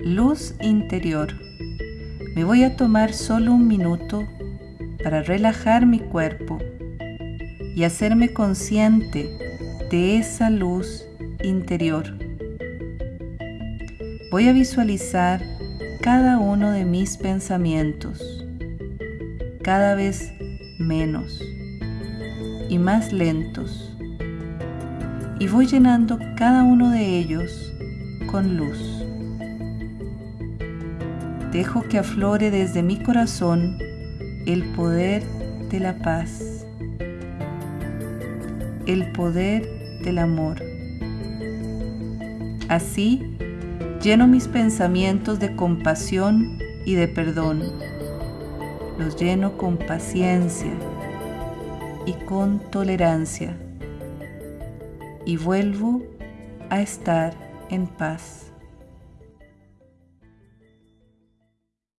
luz interior. Me voy a tomar solo un minuto para relajar mi cuerpo y hacerme consciente de esa luz interior. Voy a visualizar cada uno de mis pensamientos, cada vez menos y más lentos, y voy llenando cada uno de ellos con luz. Dejo que aflore desde mi corazón el poder de la paz, el poder del amor. Así, lleno mis pensamientos de compasión y de perdón. Los lleno con paciencia y con tolerancia. Y vuelvo a estar en paz.